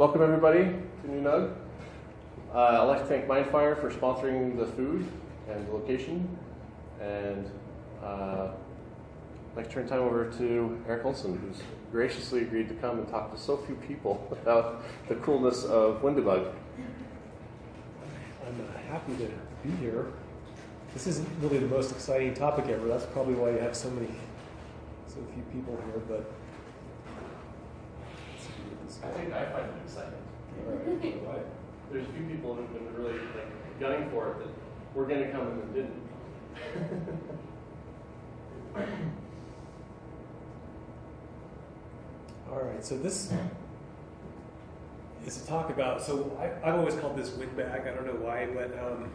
welcome everybody to NUNUG. Uh, I'd like to thank Mindfire for sponsoring the food and the location. And uh, I'd like to turn time over to Eric Olson, who's graciously agreed to come and talk to so few people about the coolness of WinDbg. I'm uh, happy to be here. This isn't really the most exciting topic ever. That's probably why you have so many, so few people here. But I think I find it exciting. all right. There's a few people who've been really like gunning for it that were going to come and then didn't. All right, so this is to talk about. So I, I've always called this windbag. I don't know why, but um,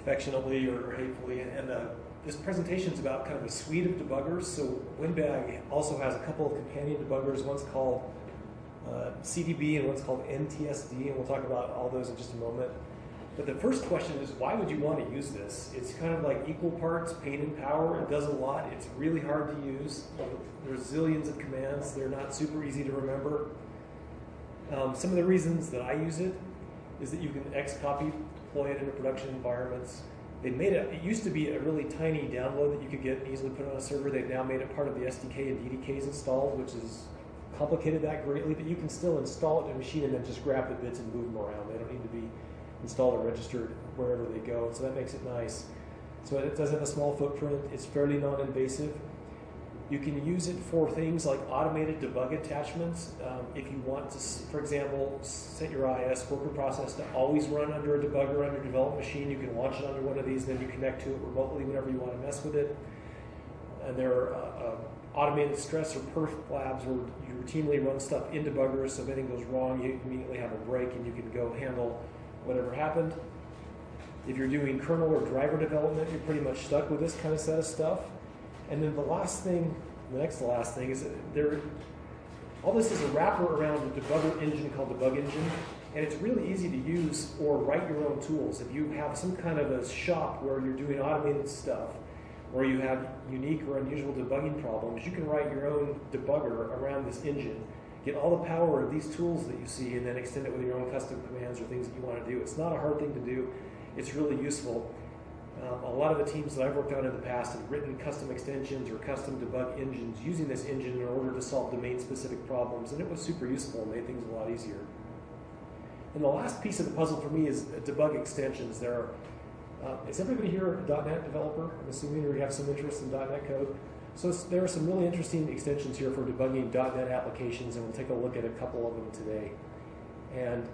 affectionately or hatefully. And uh, this presentation is about kind of a suite of debuggers. So windbag also has a couple of companion debuggers. One's called uh, CDB and one's called NTSD, and we'll talk about all those in just a moment. But the first question is, why would you want to use this? It's kind of like equal parts pain and power. It does a lot. It's really hard to use. There's zillions of commands. They're not super easy to remember. Um, some of the reasons that I use it is that you can X-copy deploy it into production environments. They made it, it used to be a really tiny download that you could get and easily put on a server. They've now made it part of the SDK and DDKs installed, which has complicated that greatly, but you can still install it in a machine and then just grab the bits and move them around. They don't need to be installed or registered wherever they go. So that makes it nice. So it does have a small footprint. It's fairly non-invasive. You can use it for things like automated debug attachments. Um, if you want to, for example, set your IIS worker process to always run under a debugger on your development machine, you can launch it under one of these, then you connect to it remotely whenever you want to mess with it. And there are uh, uh, automated stress or perf labs where you routinely run stuff in debuggers, so if anything goes wrong, you immediately have a break and you can go handle whatever happened. If you're doing kernel or driver development, you're pretty much stuck with this kind of set of stuff. And then the last thing, the next to last thing is there, all this is a wrapper around a debugger engine called Debug Engine, and it's really easy to use or write your own tools. If you have some kind of a shop where you're doing automated stuff, or you have unique or unusual debugging problems, you can write your own debugger around this engine get all the power of these tools that you see and then extend it with your own custom commands or things that you want to do. It's not a hard thing to do. It's really useful. Um, a lot of the teams that I've worked on in the past have written custom extensions or custom debug engines using this engine in order to solve domain-specific problems, and it was super useful and made things a lot easier. And the last piece of the puzzle for me is debug extensions. There are, uh, is everybody here a .NET developer? I'm assuming you have some interest in .NET code. So there are some really interesting extensions here for debugging .NET applications, and we'll take a look at a couple of them today. And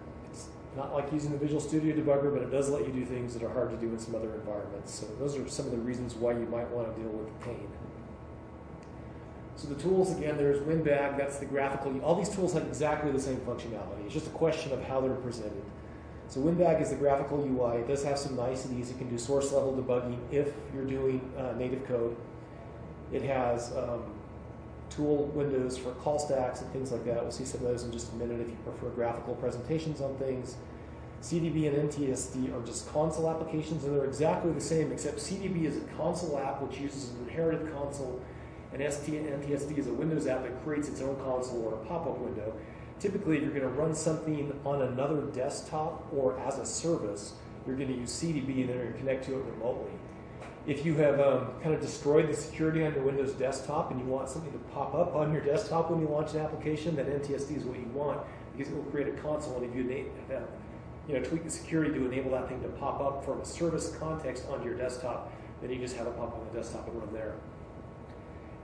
not like using the Visual Studio debugger, but it does let you do things that are hard to do in some other environments. So those are some of the reasons why you might want to deal with the pain. So the tools, again, there's WinBag, that's the graphical. All these tools have exactly the same functionality. It's just a question of how they're presented. So WinBag is the graphical UI. It does have some niceties. It can do source level debugging if you're doing uh, native code. It has um, tool windows for call stacks and things like that. We'll see some of those in just a minute if you prefer graphical presentations on things. CDB and NTSD are just console applications, and they're exactly the same, except CDB is a console app which uses an inherited console, and NTSD is a Windows app that creates its own console or a pop-up window. Typically, if you're going to run something on another desktop or as a service, you're going to use CDB and then to connect to it remotely. If you have um, kind of destroyed the security on your Windows desktop and you want something to pop up on your desktop when you launch an application, then NTSD is what you want because it will create a console. And if you have, you know, tweak the security to enable that thing to pop up from a service context onto your desktop, then you just have it pop up on the desktop and run there.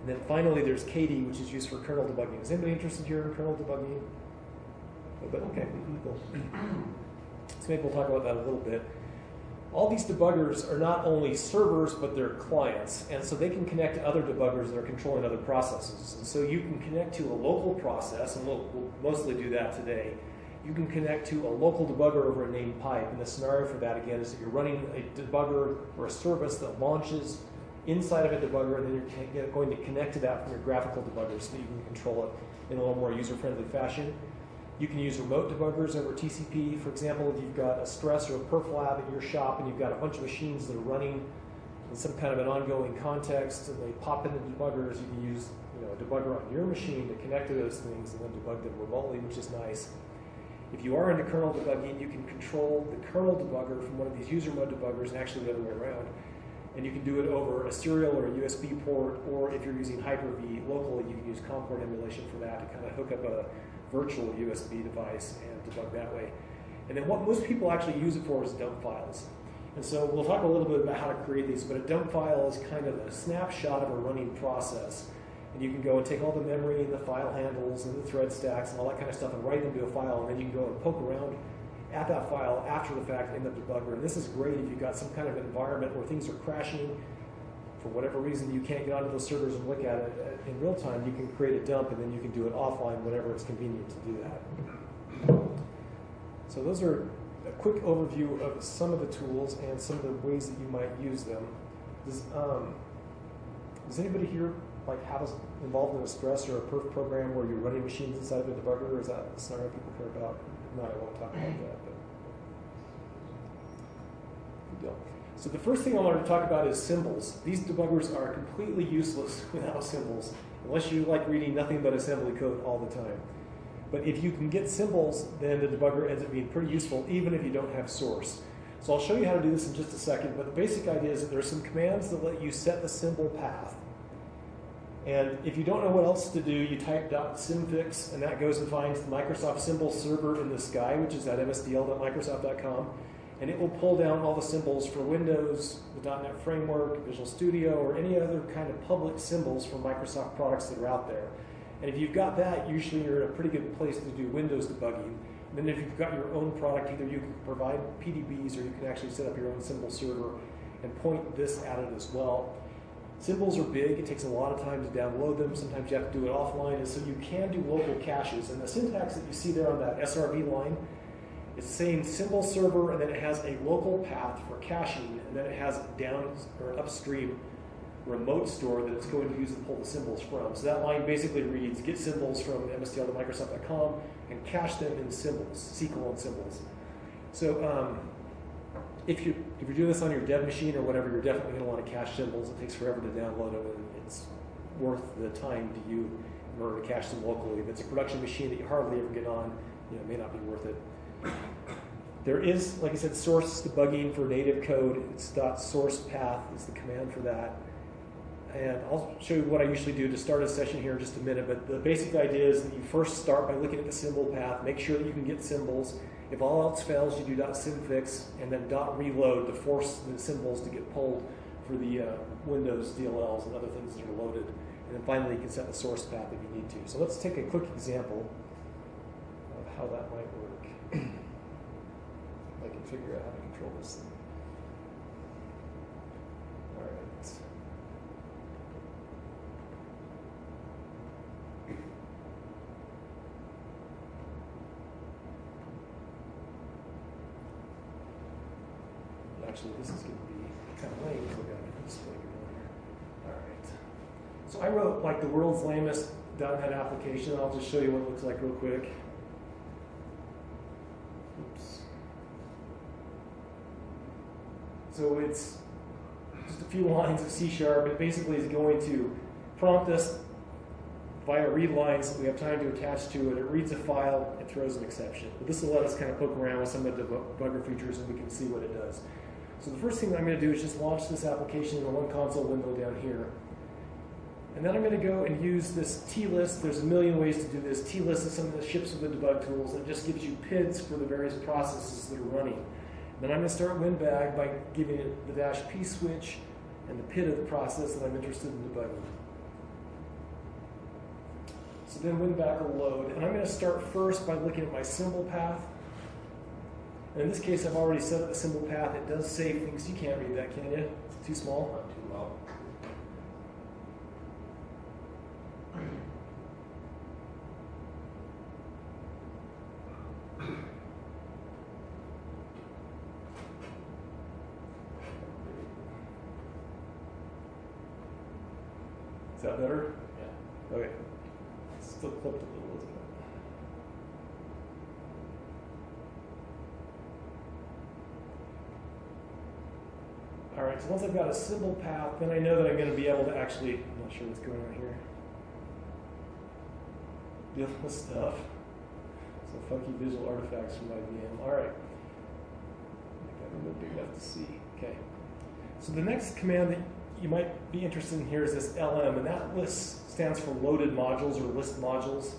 And then finally, there's KDE, which is used for kernel debugging. Is anybody interested here in kernel debugging? But okay, cool. So maybe we'll talk about that a little bit all these debuggers are not only servers, but they're clients. And so they can connect to other debuggers that are controlling other processes. And so you can connect to a local process, and we'll, we'll mostly do that today. You can connect to a local debugger over a named pipe. And the scenario for that, again, is that you're running a debugger or a service that launches inside of a debugger, and then you're going to connect to that from your graphical debugger so that you can control it in a little more user-friendly fashion. You can use remote debuggers over TCP. For example, if you've got a stress or a perf lab at your shop and you've got a bunch of machines that are running in some kind of an ongoing context, and they pop into the debuggers. You can use you know, a debugger on your machine to connect to those things and then debug them remotely, which is nice. If you are into kernel debugging, you can control the kernel debugger from one of these user mode debuggers and actually the other way around. And you can do it over a serial or a USB port, or if you're using Hyper-V locally, you can use COM port emulation for that to kind of hook up a virtual USB device and debug that way. And then what most people actually use it for is dump files. And so we'll talk a little bit about how to create these, but a dump file is kind of a snapshot of a running process. And you can go and take all the memory and the file handles and the thread stacks and all that kind of stuff and write them to a file, and then you can go and poke around at that file after the fact in the debugger. And this is great if you've got some kind of environment where things are crashing. For whatever reason, you can't get onto those servers and look at it in real time. You can create a dump, and then you can do it offline whenever it's convenient to do that. So those are a quick overview of some of the tools and some of the ways that you might use them. Does, um, does anybody here like have us involved in a stress or a perf program where you're running machines inside of a debugger, or is that a scenario people care about? No, I won't talk about that. But. So the first thing I wanted to talk about is symbols. These debuggers are completely useless without symbols, unless you like reading nothing but assembly code all the time. But if you can get symbols, then the debugger ends up being pretty useful, even if you don't have source. So I'll show you how to do this in just a second, but the basic idea is that there are some commands that let you set the symbol path. And if you don't know what else to do, you type .symfix, and that goes and finds the Microsoft symbol server in the sky, which is at msdl.microsoft.com, and it will pull down all the symbols for Windows, the .NET Framework, Visual Studio, or any other kind of public symbols for Microsoft products that are out there. And if you've got that, usually you're in a pretty good place to do Windows debugging. And then if you've got your own product, either you can provide PDBs or you can actually set up your own symbol server and point this at it as well. Symbols are big. It takes a lot of time to download them. Sometimes you have to do it offline. And so you can do local caches. And the syntax that you see there on that SRV line, it's saying symbol server, and then it has a local path for caching, and then it has down or upstream remote store that it's going to use to pull the symbols from. So that line basically reads get symbols from msdl.microsoft.com and cache them in symbols, SQL and symbols. So um, if, you, if you're doing this on your dev machine or whatever, you're definitely going to want to cache symbols. It takes forever to download them, and it's worth the time to you in order to cache them locally. If it's a production machine that you hardly ever get on, you know, it may not be worth it. There is, like I said, source debugging for native code. It's dot .source path is the command for that. And I'll show you what I usually do to start a session here in just a minute. But the basic idea is that you first start by looking at the symbol path, make sure that you can get symbols. If all else fails, you do dot .symfix and then dot .reload to force the symbols to get pulled for the uh, Windows DLLs and other things that are loaded. And then finally, you can set the source path if you need to. So let's take a quick example of how that might work. I can figure out how to control this thing. All right. Actually, this is going to be kind of lame because I've got a display going here. All right. So I wrote like the world's lamest .NET application. I'll just show you what it looks like real quick. Oops. So it's just a few lines of C sharp. It basically is going to prompt us via read lines that we have time to attach to it. It reads a file, it throws an exception. But this will let us kind of poke around with some of the debugger features and we can see what it does. So the first thing I'm going to do is just launch this application in the one console window down here. And then I'm going to go and use this T-list. There's a million ways to do this. T-list is something that ships with the debug tools. It just gives you PIDs for the various processes that are running. Then I'm going to start WinBag by giving it the dash P switch and the PID of the process that I'm interested in debugging. So then WinBag will load. And I'm going to start first by looking at my symbol path. And in this case, I've already set up the symbol path. It does save things. You can't read that, can you? It's too small? That better? Yeah. Okay. Still clipped a little, isn't it? All right, so once I've got a symbol path, then I know that I'm going to be able to actually, I'm not sure what's going on here. Deal with stuff. Some funky visual artifacts from my VM. All right. Make that window big enough to see. Okay. So the next command that you might be interested in here is this LM, and that list stands for loaded modules or list modules.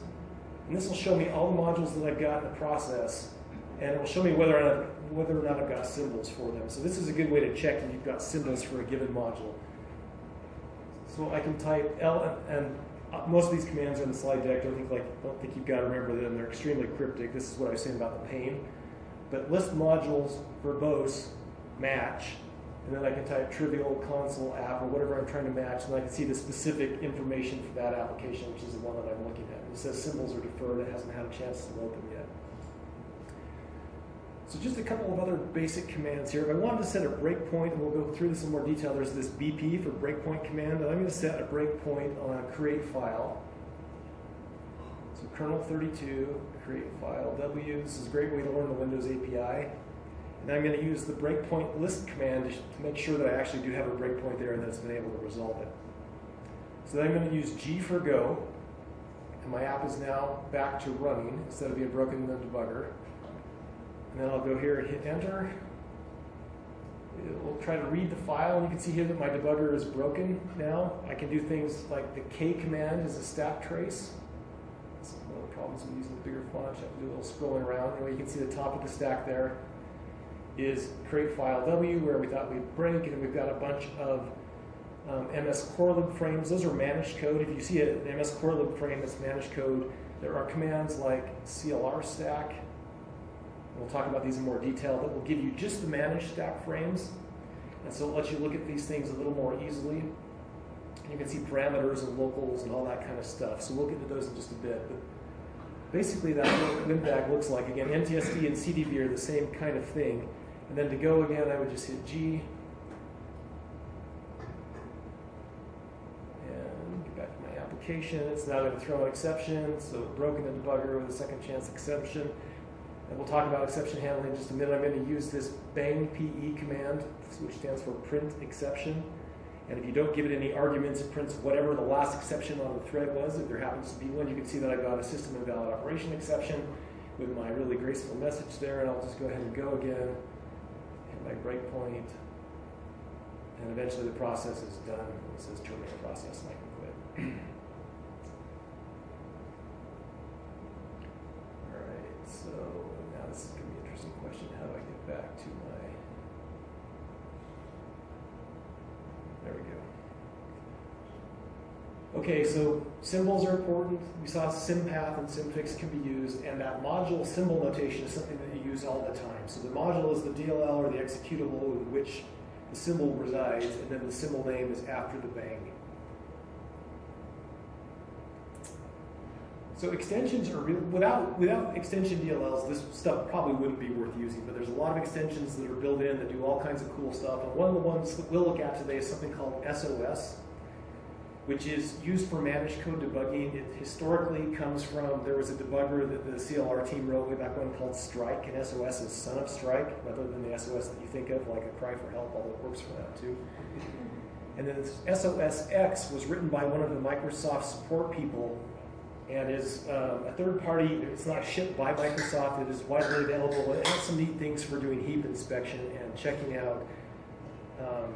And this will show me all the modules that I've got in the process, and it will show me whether or not whether or not I've got symbols for them. So this is a good way to check if you've got symbols for a given module. So I can type L and, most of these commands are in the slide deck. Don't think like don't think you've got to remember them. They're extremely cryptic. This is what I was saying about the pain. But list modules verbose match, and then I can type trivial console app or whatever I'm trying to match, and I can see the specific information for that application, which is the one that I'm looking at. It says symbols are deferred. It hasn't had a chance to open yet. So just a couple of other basic commands here. If I wanted to set a breakpoint, and we'll go through this in more detail, there's this BP for breakpoint command, and I'm going to set a breakpoint on a create file. So kernel 32, create file W. This is a great way to learn the Windows API. And I'm going to use the breakpoint list command to, make sure that I actually do have a breakpoint there and that it's been able to resolve it. So then I'm going to use G for go, and my app is now back to running instead of being broken in the debugger. And then I'll go here and hit enter. It will try to read the file, and you can see here that my debugger is broken now. I can do things like the K command is a stack trace. That's one of the problems with using the bigger font. I have to do a little scrolling around. Anyway, you can see the top of the stack there is create file W, where we thought we'd break, and we've got a bunch of um, mscorlib frames. Those are managed code. If you see an mscorlib frame that's managed code, there are commands like CLR stack, We'll talk about these in more detail, but will give you just the managed stack frames. And so it lets you look at these things a little more easily. And you can see parameters and locals and all that kind of stuff. So we'll get to those in just a bit. But basically that's what WinBag looks like. Again, NTSD and CDB are the same kind of thing. And then to go again, I would just hit G. And get back to my application. It's now going to throw an exception. So broken the debugger with a second chance exception. And we'll talk about exception handling in just a minute. I'm going to use this bang PE command, which stands for print exception. And if you don't give it any arguments, it prints whatever the last exception on the thread was. If there happens to be one, you can see that I've got a system invalid operation exception with my really graceful message there. And I'll just go ahead and go again, hit breakpoint, and eventually the process is done. It says terminate process, and I can quit. All right, so now this is going to be an interesting question. How do I get back to my. There we go. Okay, so symbols are important. We saw sympath and symfix can be used, and that module symbol notation is something that you use all the time. So the module is the DLL or the executable in which the symbol resides, and then the symbol name is after the bang. So extensions are real, without without extension DLLs, this stuff probably wouldn't be worth using. But there's a lot of extensions that are built in that do all kinds of cool stuff. And one of the ones that we'll look at today is something called SOS, which is used for managed code debugging. It historically comes from there was a debugger that the CLR team wrote way back when called Strike, and SOS is son of Strike, rather than the SOS that you think of, like a cry for help, although it works for that too. And then SOSX was written by one of the Microsoft support people and is um, a third party. It's not shipped by Microsoft. It is widely available. It has some neat things for doing heap inspection and checking out. Um,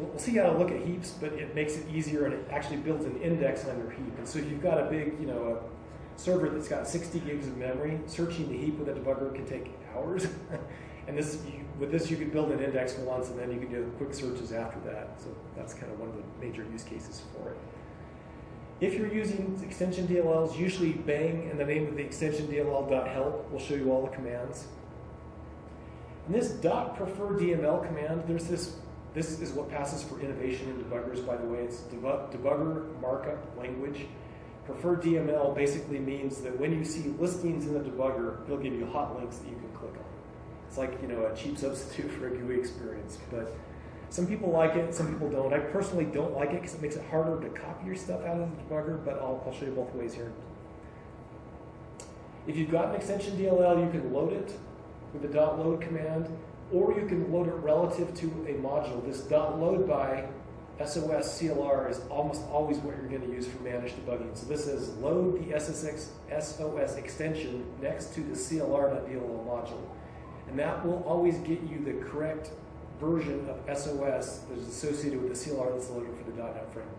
we'll, see how to look at heaps, but it makes it easier and it actually builds an index on your heap. And so if you've got a big, you know, a server that's got 60 gigs of memory, searching the heap with a debugger can take hours. and this, you, with this, you can build an index once, and then you can do quick searches after that. So that's kind of one of the major use cases for it. If you're using extension DLLs, usually bang and the name of the extension DLL.help will show you all the commands. And this dot prefer DML command, there's this, this is what passes for innovation in debuggers, by the way. It's debug, debugger markup language. Preferred DML basically means that when you see listings in the debugger, it'll give you hot links that you can click on. It's like, you know, a cheap substitute for a GUI experience. But some people like it, some people don't. I personally don't like it because it makes it harder to copy your stuff out of the debugger, but I'll, I'll show you both ways here. If you've got an extension DLL, you can load it with the dot load command. Or you can load it relative to a module. This dot load by SOS CLR is almost always what you're going to use for managed debugging. So this is load the SSX, SOS extension next to the CLR.dll module. And that will always get you the correct version of SOS that is associated with the CLR that's loaded for the .NET framework.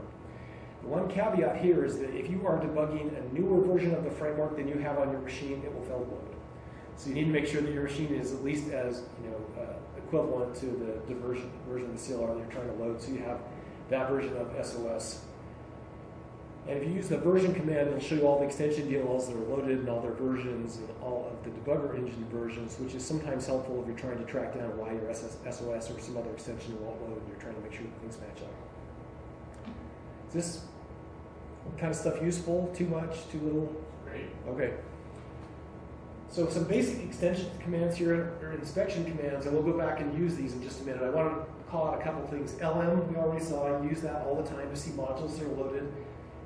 The one caveat here is that if you are debugging a newer version of the framework than you have on your machine, it will fail to load. So you need to make sure that your machine is at least as you know uh, equivalent to the, the version, version of the CLR that you're trying to load. So you have that version of SOS. And if you use the version command, it'll show you all the extension DLLs that are loaded and all their versions and all of the debugger engine versions, which is sometimes helpful if you're trying to track down why your SOS or some other extension won't load and you're trying to make sure that things match up. Is this kind of stuff useful? Too much? Too little? Great. Okay. So some basic extension commands here are inspection commands, and we'll go back and use these in just a minute. I want to call out a couple things. LM, we already saw, I use that all the time to see modules that are loaded.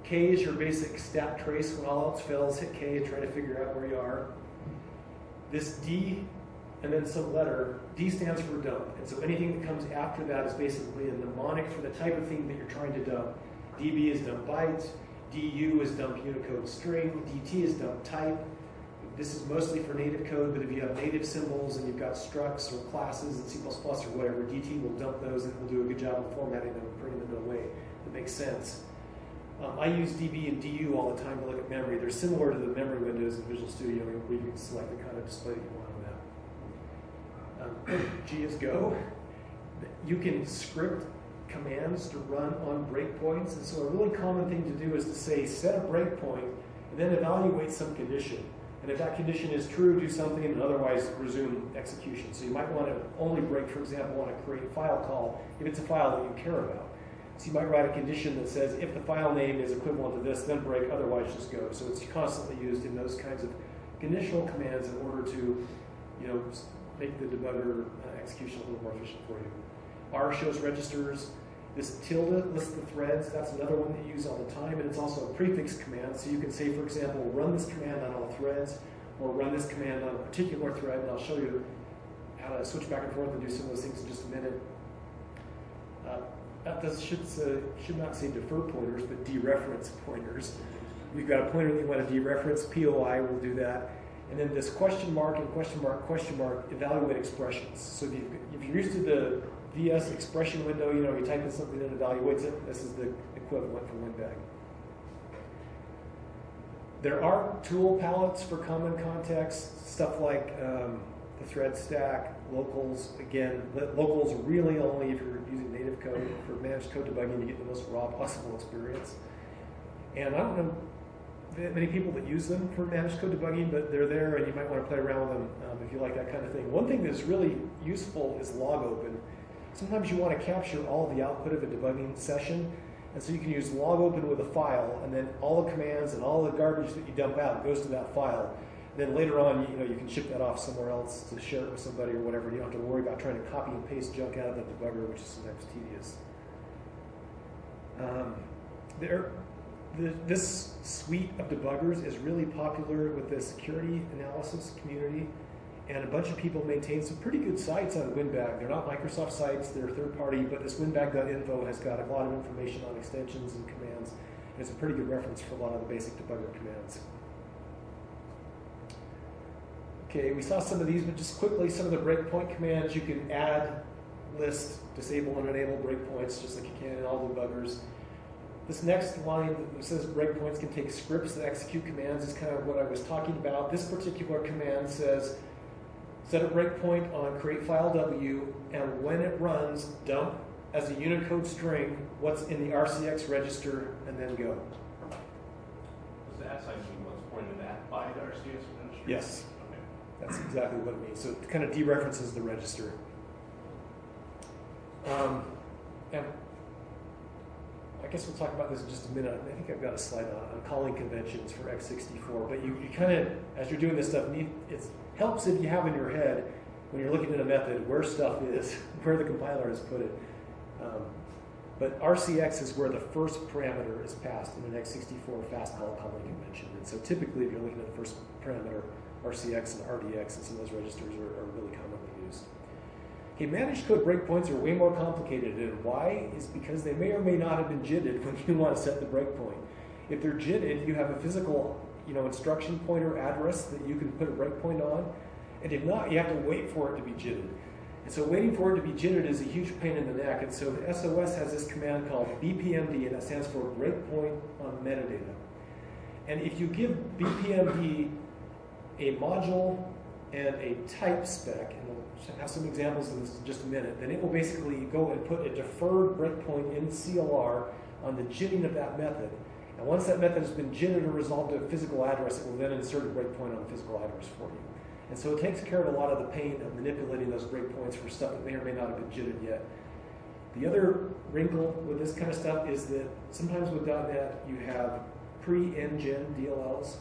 K is your basic stack trace. When all else fails, hit K and try to figure out where you are. This D and then some letter, D stands for dump. And so anything that comes after that is basically a mnemonic for the type of thing that you're trying to dump. DB is dump byte, DU is dump Unicode string, DT is dump type. This is mostly for native code, but if you have native symbols and you've got structs or classes in C++ or whatever, DT will dump those and it will do a good job of formatting them and putting them in a way that makes sense. Um, I use DB and DU all the time to look at memory. They're similar to the memory windows in Visual Studio where you can select the kind of display that you want on that. Um, G is Go. You can script commands to run on breakpoints. And so a really common thing to do is to say set a breakpoint and then evaluate some condition. And if that condition is true, do something, and otherwise resume execution. So you might want to only break, for example, on a create file call if it's a file that you care about. So you might write a condition that says if the file name is equivalent to this, then break, otherwise just go. So it's constantly used in those kinds of conditional commands in order to, you know, make the debugger uh, execution a little more efficient for you. R shows registers. This tilde lists the threads. That's another one that you use all the time, and it's also a prefix command. So you can say, for example, run this command on all threads, or run this command on a particular thread, and I'll show you how to switch back and forth and do some of those things in just a minute. Uh, that does, should, should not say defer pointers, but dereference pointers. You've got a pointer that you want to dereference, POI will do that. And then this question mark and question mark, question mark, evaluate expressions. So if, you, if you're used to the VS expression window, you know, you type in something that evaluates it, this is the equivalent for WinBag. There are tool palettes for common context, stuff like um, the thread stack, locals. Again, locals really only if you're using native code for managed code debugging to get the most raw possible experience. And I don't know many people that use them for managed code debugging, but they're there and you might want to play around with them um, if you like that kind of thing. One thing that's really useful is log open. Sometimes you want to capture all the output of a debugging session, and so you can use log open with a file, and then all the commands and all the garbage that you dump out goes to that file. And then later on, you know, you can ship that off somewhere else to share it with somebody or whatever. You don't have to worry about trying to copy and paste junk out of the debugger, which is sometimes tedious. Um, there, the, this suite of debuggers is really popular with the security analysis community, and a bunch of people maintain some pretty good sites on WinBag. They're not Microsoft sites, they're third party, but this winbag.info has got a lot of information on extensions and commands. And it's a pretty good reference for a lot of the basic debugger commands. Okay, we saw some of these, but just quickly, some of the breakpoint commands, you can add, list, disable, and enable breakpoints just like you can in all debuggers. This next line that says breakpoints can take scripts that execute commands is kind of what I was talking about. This particular command says set a breakpoint on create file W, and when it runs, dump as a Unicode string what's in the RCX register, and then go. Was that section what's pointed at by the RCS register? Yes, Okay. that's exactly what it means. So it kind of dereferences the register. Um, and I guess we'll talk about this in just a minute. I think I've got a slide on, on calling conventions for x64. But you, you kind of, as you're doing this stuff, it helps if you have in your head, when you're looking at a method, where stuff is, where the compiler has put it. Um, but RCX is where the first parameter is passed in an x64 fast call calling convention. And so typically, if you're looking at the first parameter, RCX and RDX and some of those registers are, are really commonly used. Okay, managed code breakpoints are way more complicated, and why is because they may or may not have been JITted when you want to set the breakpoint. If they're JITted, you have a physical, you know, instruction pointer address that you can put a breakpoint on, and if not, you have to wait for it to be JITted. And so waiting for it to be JITted is a huge pain in the neck, and so the SOS has this command called BPMD, and that stands for Breakpoint on Metadata. And if you give BPMD a module and a type spec, and have some examples of this in just a minute, then it will basically go and put a deferred breakpoint in CLR on the jitting of that method. And once that method has been jitted or resolved to a physical address, it will then insert a breakpoint on the physical address for you. And so it takes care of a lot of the pain of manipulating those breakpoints for stuff that may or may not have been jitted yet. The other wrinkle with this kind of stuff is that sometimes with .NET you have pre-NGen DLLs.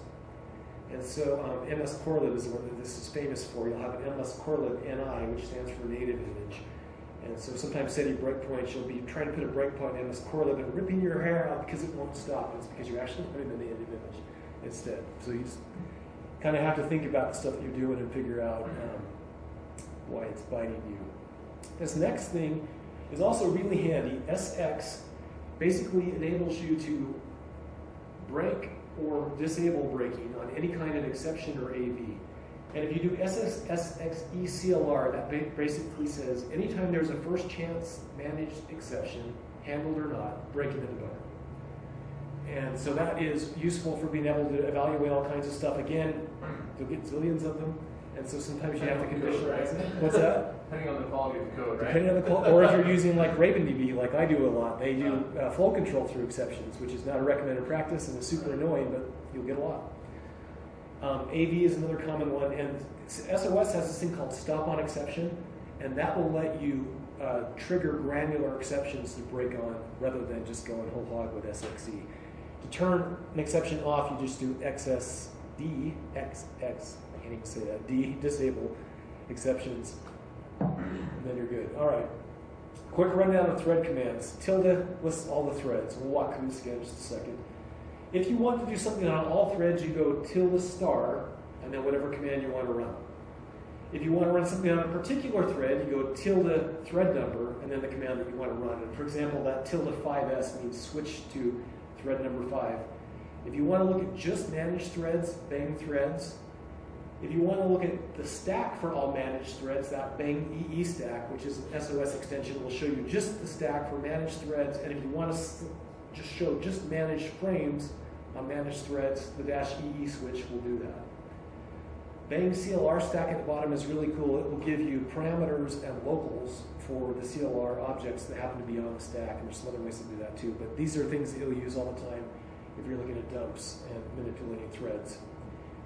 And so um, mscorlib is one that this is famous for. You'll have an mscorlib NI, which stands for native image. And so sometimes setting breakpoints, you'll be trying to put a breakpoint in MS Corelib and ripping your hair out because it won't stop. It's because you're actually putting the native image instead. So you just kind of have to think about the stuff that you're doing and figure out um, why it's biting you. This next thing is also really handy. SX basically enables you to break or disable breaking on any kind of exception or AV. And if you do SXECLR, that basically says anytime there's a first chance managed exception, handled or not, break breaking the debugger. And so that is useful for being able to evaluate all kinds of stuff. Again, you'll get zillions of them, and so sometimes you have to conditionalize it. What's that? Depending on the quality of the code, right? Depending on the qual- or if you're using like RavenDB, like I do a lot, they do uh, flow control through exceptions, which is not a recommended practice and is super annoying, but you'll get a lot. Um, AV is another common one, and SOS has this thing called stop on exception, and that will let you uh, trigger granular exceptions to break on rather than just going whole hog with SXE. To turn an exception off, you just do XSD, XX, can't even say that, D, disable exceptions, and then you're good. All right. Quick rundown of thread commands. Tilde lists all the threads. We'll walk through this again in just a second. If you want to do something on all threads, you go tilde star, and then whatever command you want to run. If you want to run something on a particular thread, you go tilde thread number, and then the command that you want to run. And for example, that tilde 5s means switch to thread number 5. If you want to look at just managed threads, bang threads. If you want to look at the stack for all managed threads, that bang EE stack, which is an SOS extension, will show you just the stack for managed threads. And if you want to just show just managed frames on managed threads, the dash EE switch will do that. Bang CLR stack at the bottom is really cool. It will give you parameters and locals for the CLR objects that happen to be on the stack. And there's some other ways to do that too. But these are things that you'll use all the time if you're looking at dumps and manipulating threads.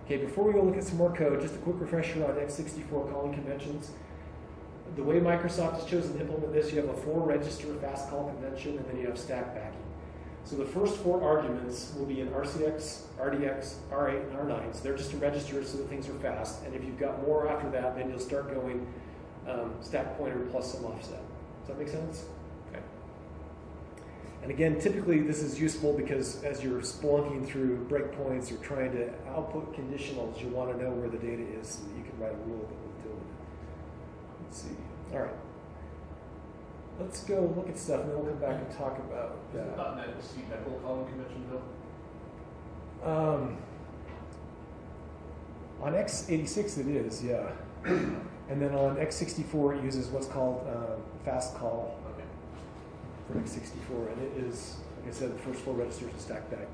Okay, before we go look at some more code, just a quick refresher on x64 calling conventions. The way Microsoft has chosen to implement this, you have a four register fast call convention and then you have stack backing. So the first four arguments will be in RCX, RDX, R8, and R9. So they're just registers so that things are fast. And if you've got more after that, then you'll start going um, stack pointer plus some offset. Does that make sense? And again, typically this is useful because as you're splunking through breakpoints or trying to output conditionals, you want to know where the data is so that you can write a rule that will do it. Let's see. All right. Let's go look at stuff and then we'll come back and talk about that. .NET C calling convention though? Um, on x86 it is, yeah. and then on x64 it uses what's called uh, fast call For x64, and it is, like I said, the first four registers and stack back.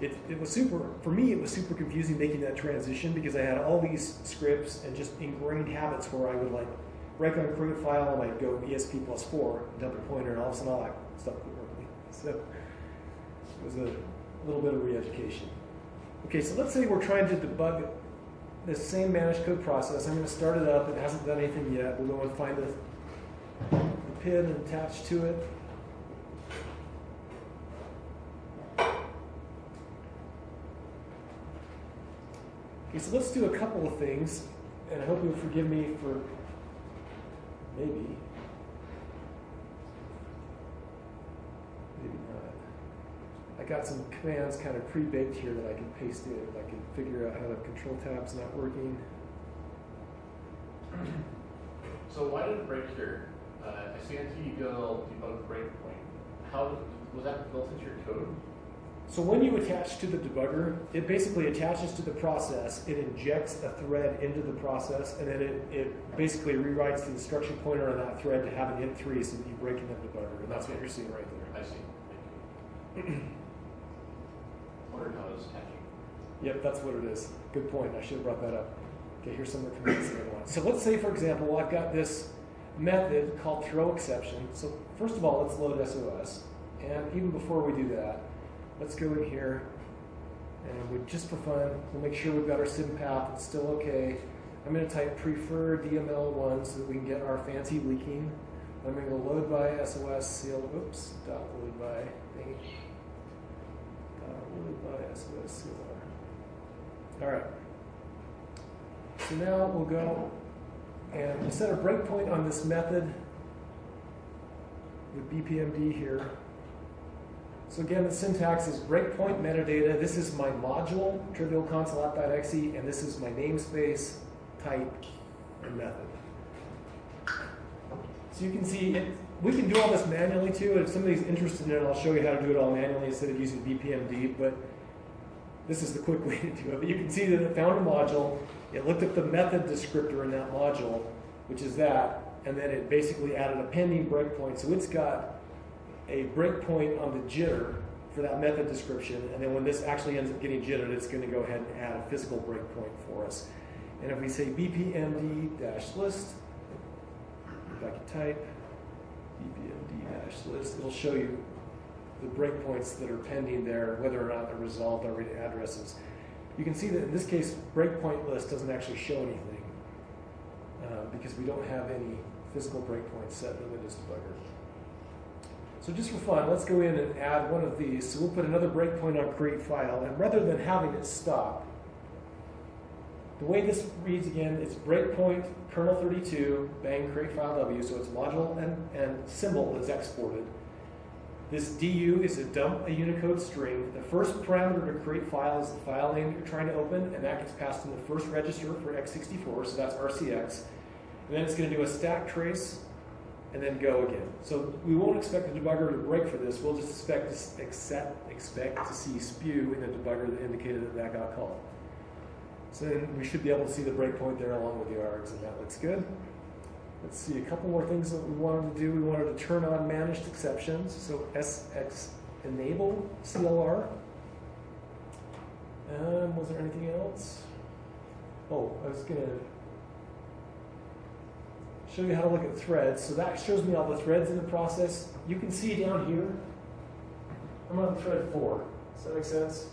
It, it was super, for me, it was super confusing making that transition because I had all these scripts and just ingrained habits where I would like break on a create file and I'd go ESP plus four, dump a pointer, and all of a sudden all that stuff would work. So it was a little bit of re-education. Okay, so let's say we're trying to debug this same managed code process. I'm going to start it up. It hasn't done anything yet. We'll go and find the, the pin and attach to it. So let's do a couple of things, and I hope you'll forgive me for maybe. Maybe not. I got some commands kind of pre-baked here that I can paste in. I can figure out how the control tab's not working. So why did it break here? Uh, I see NTDL debug breakpoint. How, was that built into your code? So when you attach to the debugger, it basically attaches to the process, it injects a thread into the process, and then it, it basically rewrites the instruction pointer on that thread to have an int3 so that you break in the debugger, and that's what you're seeing right there. I see, thank you. Wondered how it was catching. Yep, that's what it is. Good point. I should have brought that up. Okay, here's some of the commands that I want. So let's say, for example, I've got this method called throw exception. So first of all, let's load SOS. And even before we do that, let's go in here and we just for fun, we'll make sure we've got our sympath. It's still okay. I'm going to type prefer DML1 so that we can get our fancy leaking. I'm going to load by SOS seal. Oops, dot load by thingy. Dot load by SOS CLR. All right. So now we'll go and we'll set a breakpoint on this method with BPMD here. So again, the syntax is breakpoint metadata. This is my module, trivial console and this is my namespace, type, and method. So you can see it, we can do all this manually too. If somebody's interested in it, I'll show you how to do it all manually instead of using BPMD. But this is the quick way to do it. But you can see that it found a module. It looked at the method descriptor in that module, which is that, and then it basically added a pending breakpoint. So it's got a breakpoint on the jitter for that method description. And then when this actually ends up getting jittered, it's going to go ahead and add a physical breakpoint for us. And if we say bpmd dash list, if I can type bpmd dash list, it'll show you the breakpoints that are pending there, whether or not they're resolved already addresses. You can see that in this case, breakpoint list doesn't actually show anything uh, because we don't have any physical breakpoints set in the Windows debugger. So just for fun, let's go in and add one of these. So we'll put another breakpoint on create file, and rather than having it stop, the way this reads again, it's breakpoint kernel 32, bang create file W, so it's module and, and symbol is exported. This DU is a dump a Unicode string. The first parameter to create file is the file name you're trying to open, and that gets passed in the first register for x64, so that's RCX. And then it's going to do a stack trace, and then go again. So we won't expect the debugger to break for this. We'll just expect to, accept, expect to see spew in the debugger that indicated that that got called. So then we should be able to see the breakpoint there along with the args, and that looks good. Let's see, a couple more things that we wanted to do. We wanted to turn on managed exceptions. So SX enable CLR. Um, was there anything else? Oh, I was going to show you how to look at threads. So that shows me all the threads in the process. You can see down here, I'm on thread four. Does that make sense?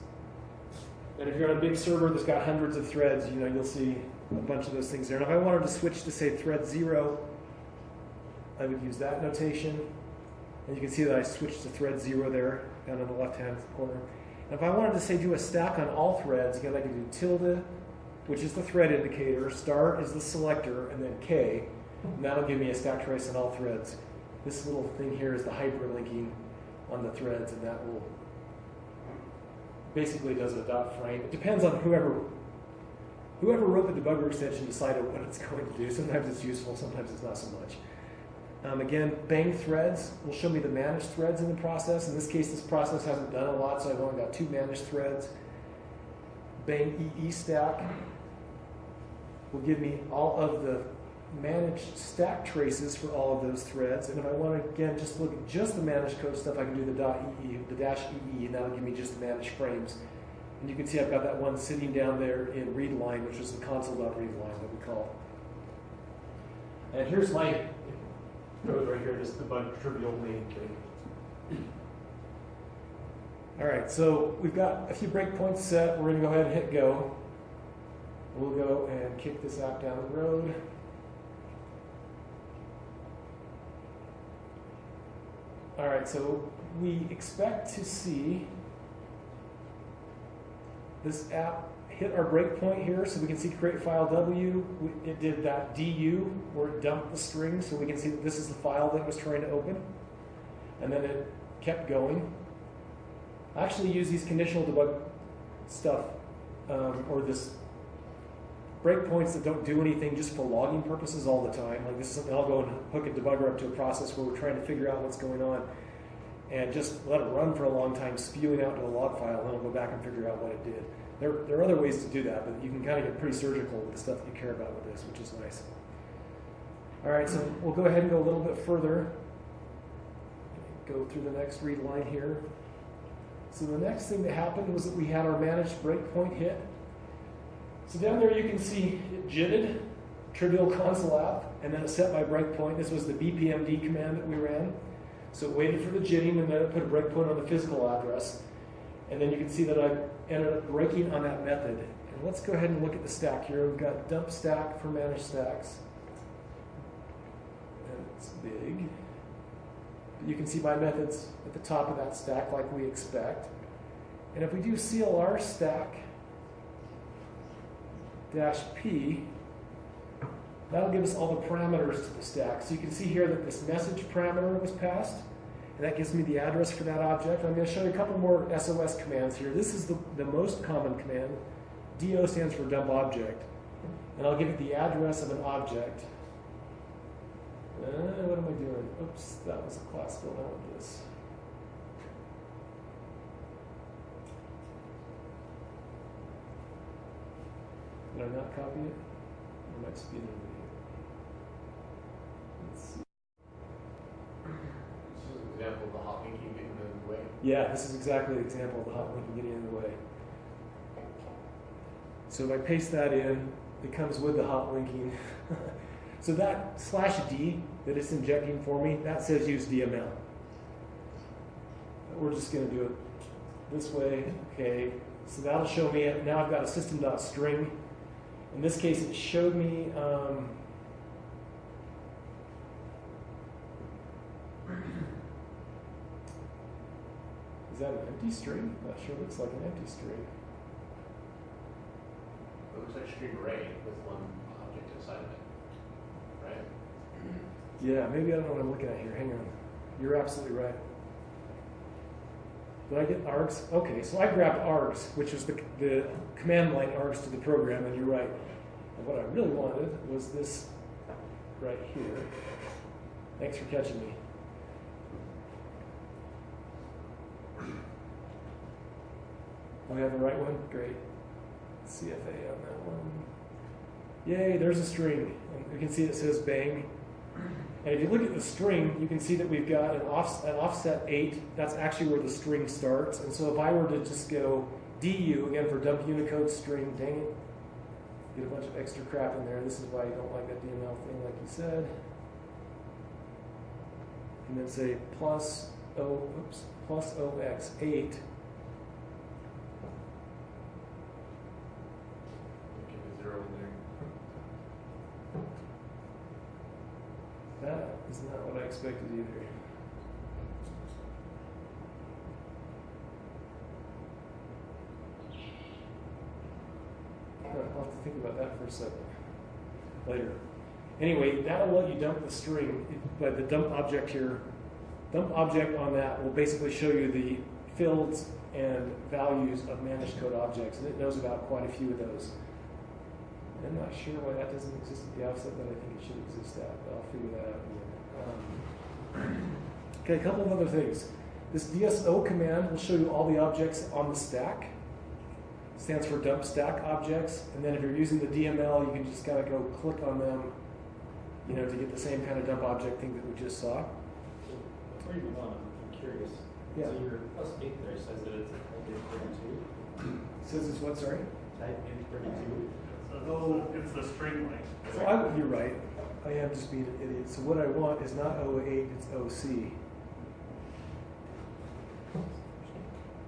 And if you're on a big server that's got hundreds of threads, you know, you'll see a bunch of those things there. And if I wanted to switch to say thread zero, I would use that notation. And you can see that I switched to thread zero there down in the left-hand corner. And if I wanted to say do a stack on all threads, again, I could do tilde, which is the thread indicator, star is the selector, and then K. And that'll give me a stack trace on all threads. This little thing here is the hyperlinking on the threads, and that will basically does a dot frame. It depends on whoever whoever wrote the debugger extension decided what it's going to do. Sometimes it's useful, sometimes it's not so much. Um, again, bang threads will show me the managed threads in the process. In this case, this process hasn't done a lot, so I've only got two managed threads. Bang EE stack will give me all of the managed stack traces for all of those threads. And if I want to, again, just look at just the managed code stuff, I can do the dot .ee, the dash .ee, and that'll give me just the managed frames. And you can see I've got that one sitting down there in read line, which is the console.read line that we call. And here's my code right here, just the bug trivial main thing. All right, so we've got a few breakpoints set. We're going to go ahead and hit go. We'll go and kick this app down the road. All right, so we expect to see this app hit our breakpoint here, so we can see create file W. It did that DU where it dumped the string, so we can see that this is the file that it was trying to open. And then it kept going. I actually use these conditional debug stuff, um, or this breakpoints that don't do anything just for logging purposes all the time. Like this is something I'll go and hook a debugger up to a process where we're trying to figure out what's going on and just let it run for a long time, spewing out to a log file, and then I'll go back and figure out what it did. There, there are other ways to do that, but you can kind of get pretty surgical with the stuff that you care about with this, which is nice. All right, so we'll go ahead and go a little bit further. Go through the next read line here. So the next thing that happened was that we had our managed breakpoint hit. So down there you can see it jitted, trivial console app, and then it set my breakpoint. This was the BPMD command that we ran. So it waited for the jitting and then it put a breakpoint on the physical address. And then you can see that I ended up breaking on that method. And let's go ahead and look at the stack here. We've got dump stack for managed stacks. And it's big. But you can see my methods at the top of that stack like we expect. And if we do CLR stack dash P, that'll give us all the parameters to the stack. So you can see here that this message parameter was passed, and that gives me the address for that object. I'm going to show you a couple more SOS commands here. This is the, the most common command. DO stands for dump object. And I'll give it the address of an object. Uh, what am I doing? Oops, that was a class build. I want this. Did I not copy it? I might speed it over Let's see. This is an example of the hot linking getting in the way. Yeah, this is exactly the example of the hot link getting in the way. So if I paste that in, it comes with the hot linking. so that slash D that it's injecting for me, that says use DML. We're just going to do it this way. Okay, so that'll show me it. Now I've got a system.string. In this case, it showed me. Um, is that an empty string? That sure looks like an empty string. It looks like string array with one object inside of it, right? Yeah, maybe I don't know what I'm looking at here. Hang on. You're absolutely right. Did I get args? Okay, so I grabbed args, which is the, the command line args to the program, and you're right. And what I really wanted was this right here. Thanks for catching me. We have the right one? Great. CFA on that one. Yay, there's a string. You can see it says bang. And if you look at the string, you can see that we've got an, off, an offset 8. That's actually where the string starts. And so if I were to just go DU, again for dump Unicode string, dang it, get a bunch of extra crap in there. This is why you don't like that DML thing, like you said. And then say plus O, oops, plus OX8. Give a zero in there. That is not what I expected either. I'll have to think about that for a second later. Anyway, that'll let you dump the string, but the dump object here, dump object on that will basically show you the fields and values of managed code objects, and it knows about quite a few of those. I'm not sure why that doesn't exist at the outset, but I think it should exist at, but I'll figure that out. In a minute. Um, okay, a couple of other things. This DSO command will show you all the objects on the stack. stands for dump stack objects. And then if you're using the DML, you can just kind of go click on them, you know, to get the same kind of dump object thing that we just saw. Before you move on, I'm curious. Yeah. So your plus eight there says that it's a type int thirty-two, Says it's what, sorry? type int thirty-two. So it's the string length. So I, you're right. I am just being an idiot. So what I want is not 08, it's OC.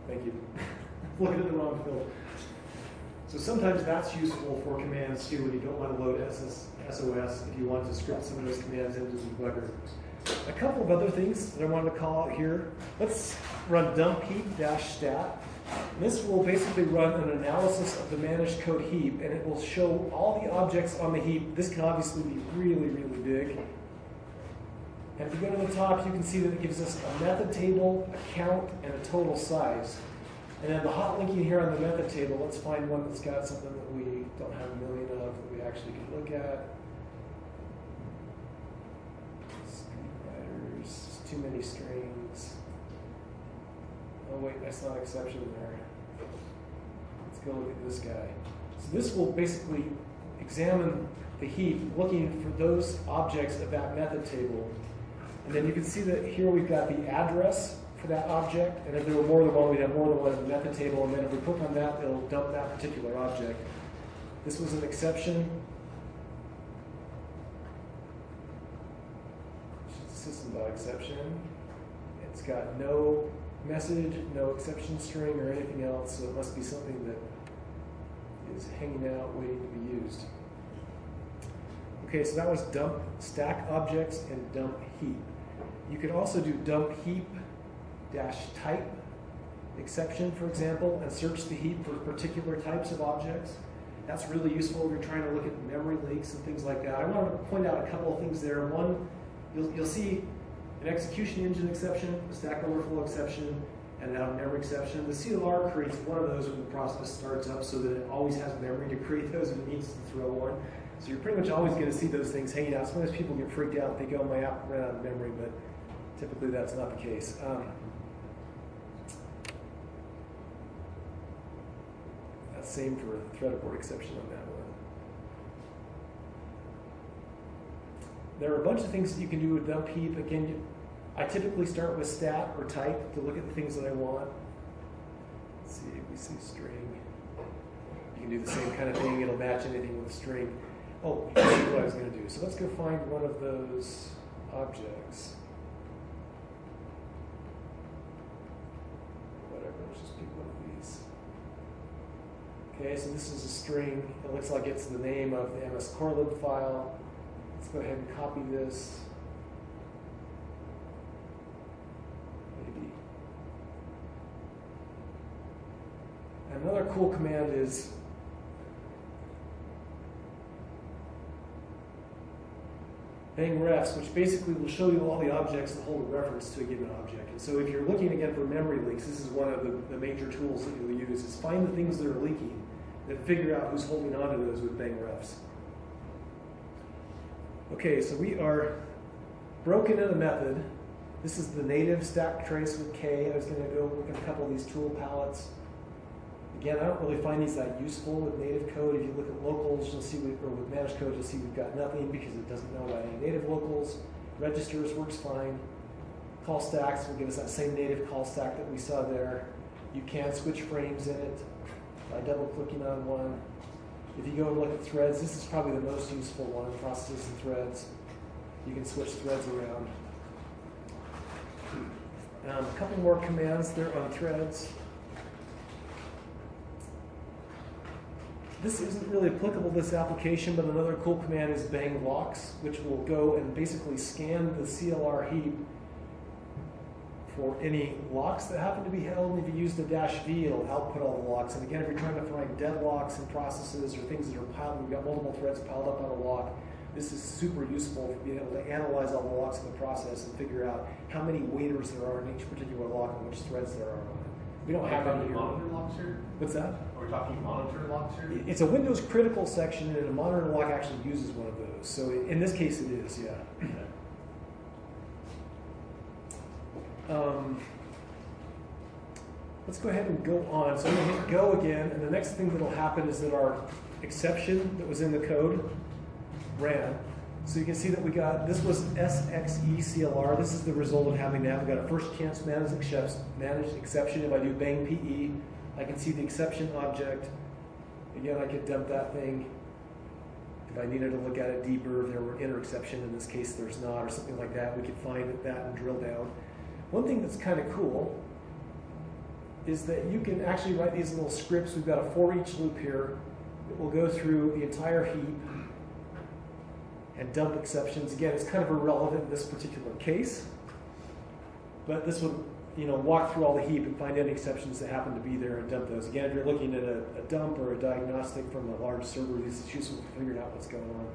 Thank you. Looking at the wrong field. So sometimes that's useful for commands too when you don't want to load SS, SOS if you want to script some of those commands into the debugger. A couple of other things that I wanted to call out here. Let's run dump heap dash stat. This will basically run an analysis of the managed code heap and it will show all the objects on the heap. This can obviously be really, really big. And if you go to the top, you can see that it gives us a method table, a count, and a total size. And then the hot linking here on the method table, let's find one that's got something that we don't have a million of that we actually can look at. Too many strings. Oh wait, that's not an exception there. Let's go look at this guy. So this will basically examine the heap, looking for those objects of that method table. And then you can see that here we've got the address for that object, and if there were more than one, we'd have more than one in the method table, and then if we click on that, it'll dump that particular object. This was an exception. System dot exception. It's got no message, no exception string, or anything else, so it must be something that is hanging out, waiting to be used. Okay, so that was dump stack objects and dump heap. You could also do dump heap dash type exception, for example, and search the heap for particular types of objects. That's really useful if you're trying to look at memory leaks and things like that. I want to point out a couple of things there. One, you'll, you'll see an execution engine exception, a stack overflow exception, and now a memory exception. The CLR creates one of those when the process starts up so that it always has memory to create those it needs to throw one. So you're pretty much always going to see those things hanging out. Sometimes people get freaked out, they go, my app ran out of memory, but typically that's not the case. Um, that's same for a thread abort exception on that one. There are a bunch of things that you can do with dump heap. Again, I typically start with stat or type to look at the things that I want. Let's see, we see string. You can do the same kind of thing. It'll match anything with string. Oh, here's what I was going to do. So let's go find one of those objects. Whatever, let's just pick one of these. Okay, so this is a string. It looks like it's the name of the mscorlib file. Let's go ahead and copy this. Maybe. Another cool command is bang refs, which basically will show you all the objects that hold a reference to a given object. And so if you're looking again for memory leaks, this is one of the, the major tools that you'll use, is find the things that are leaking, then figure out who's holding on to those with bang refs. Okay, so we are broken in a method. This is the native stack trace with K. I was going to go look at a couple of these tool palettes. Again, I don't really find these that useful with native code. If you look at locals, you'll see, we, or with managed code, you'll see we've got nothing because it doesn't know about any native locals. Registers works fine. Call stacks will give us that same native call stack that we saw there. You can switch frames in it by double clicking on one. If you go and look at threads, this is probably the most useful one, processes and threads. You can switch threads around. Um, a couple more commands there on threads. This isn't really applicable to this application, but another cool command is bang locks, which will go and basically scan the CLR heap for any locks that happen to be held. And if you use the dash V, it'll output all the locks. And again, if you're trying to find deadlocks in processes or things that are piled, we've got multiple threads piled up on a lock. This is super useful for being able to analyze all the locks in the process and figure out how many waiters there are in each particular lock and which threads there are. We don't have any here. Monitor locks here? What's that? Are we talking monitor locks here? It's a Windows critical section, and a monitor lock actually uses one of those. So in this case, it is, yeah. Um, let's go ahead and go on. So I'm going to hit go again, and the next thing that will happen is that our exception that was in the code ran. So you can see that we got, this was SXECLR. This is the result of having that. We got a first chance managed, managed exception. If I do bang PE, I can see the exception object. Again, I could dump that thing. If I needed to look at it deeper, if there were inner exception, in this case there's not, or something like that, we could find that and drill down. One thing that's kind of cool is that you can actually write these little scripts. We've got a for each loop here that will go through the entire heap and dump exceptions. Again, it's kind of irrelevant in this particular case, but this would you know, walk through all the heap and find any exceptions that happen to be there and dump those. Again, if you're looking at a, a dump or a diagnostic from a large server, this is useful for figuring out what's going on.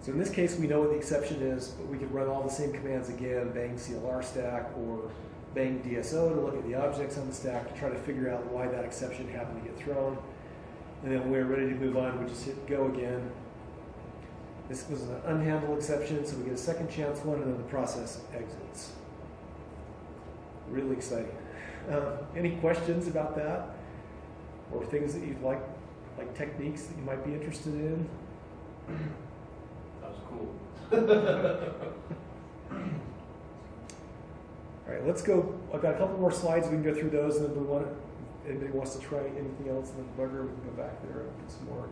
So in this case, we know what the exception is, but we could run all the same commands again, bang CLR stack or bang DSO to look at the objects on the stack to try to figure out why that exception happened to get thrown. And then when we're ready to move on, we just hit go again. This was an unhandled exception, so we get a second chance one, and then the process exits. Really exciting. Um, any questions about that? Or things that you'd like, like techniques that you might be interested in? That was cool. All right, let's go. I've got a couple more slides. We can go through those, and then we want. Anybody wants to try anything else in the debugger, we can go back there and do some more.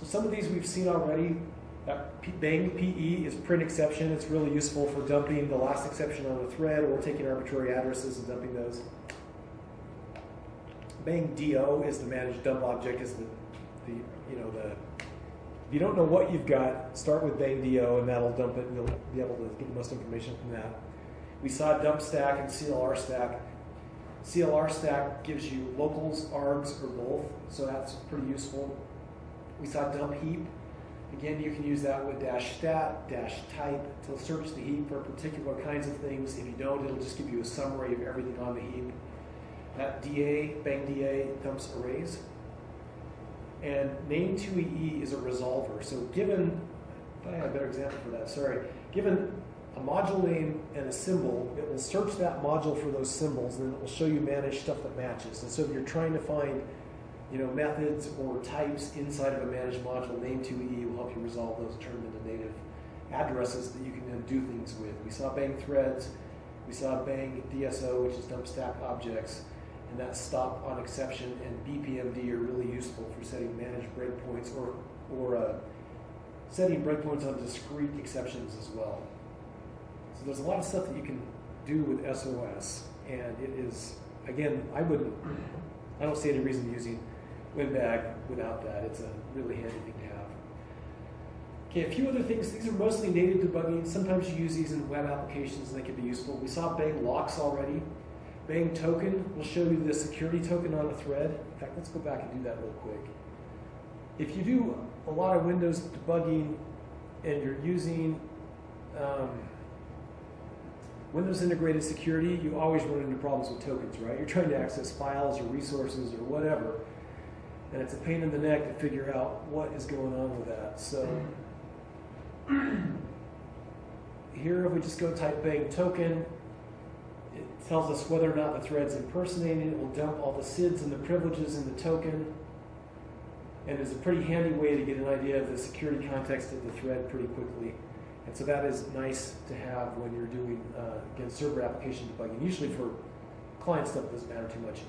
So some of these we've seen already. That Bang PE is print exception. It's really useful for dumping the last exception on a thread or taking arbitrary addresses and dumping those. Bang DO is the managed dump object. Is the, the you know the if you don't know what you've got, start with Bang DO and that'll dump it and you'll be able to get the most information from that. We saw dump stack and CLR stack. CLR stack gives you locals, args, or both, so that's pretty useful. We saw dump heap. Again, you can use that with dash stat, dash type to search the heap for particular kinds of things. If you don't, it'll just give you a summary of everything on the heap. That DA, bang DA, dumps arrays. And name 2EE is a resolver. So given, I had a better example for that, sorry. Given a module name and a symbol, it will search that module for those symbols, and then it will show you manage stuff that matches. And so if you're trying to find, you know, methods or types inside of a managed module, name 2EE will help you resolve those, and turn them into native addresses that you can then do things with. We saw bang threads, we saw bang DSO, which is dump stack objects, and that stop on exception and BPMD are really useful for setting managed breakpoints or, or uh, setting breakpoints on discrete exceptions as well. So there's a lot of stuff that you can do with SOS, and it is, again, I wouldn't, I don't see any reason using WinDbg without that. It's a really handy thing to have. Okay, a few other things. These are mostly native debugging. Sometimes you use these in web applications and they can be useful. We saw Bang locks already. Bang token will show you the security token on a thread. In fact, let's go back and do that real quick. If you do a lot of Windows debugging and you're using um, Windows integrated security, you always run into problems with tokens, right? You're trying to access files or resources or whatever, and it's a pain in the neck to figure out what is going on with that. So here, if we just go type bang token, it tells us whether or not the thread's impersonating. It will dump all the SIDs and the privileges in the token. And it's a pretty handy way to get an idea of the security context of the thread pretty quickly. And so that is nice to have when you're doing, uh, again, server application debugging. Usually for client stuff, it doesn't matter too much.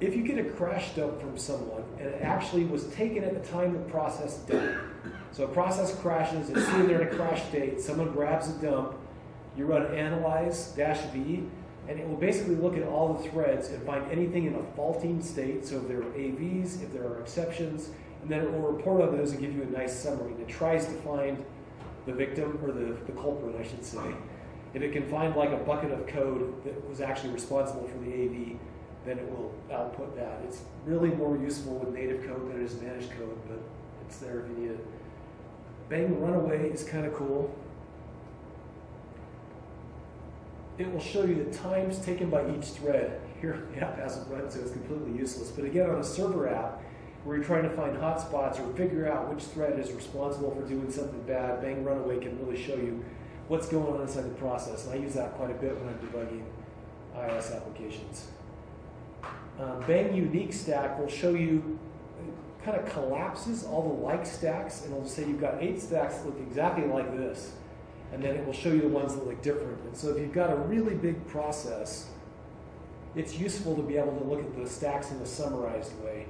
If you get a crash dump from someone and it actually was taken at the time the process died, so a process crashes, it's sitting there in a crash state, someone grabs a dump, you run analyze dash V, and it will basically look at all the threads and find anything in a faulting state. So if there are AVs, if there are exceptions, and then it will report on those and give you a nice summary. It tries to find the victim, or the, the culprit, I should say. If it can find like a bucket of code that was actually responsible for the AV, then it will output that. It's really more useful with native code than it is managed code, but it's there if you need it. Bang Runaway is kind of cool. It will show you the times taken by each thread. Here, the app hasn't run, so it's completely useless. But again, on a server app, where you're trying to find hotspots or figure out which thread is responsible for doing something bad, Bang Runaway can really show you what's going on inside the process. And I use that quite a bit when I'm debugging IIS applications. Um, Bang Unique Stack will show you, kind of collapses all the like stacks, and it'll say you've got eight stacks that look exactly like this. And then it will show you the ones that look different. And so if you've got a really big process, it's useful to be able to look at the stacks in a summarized way.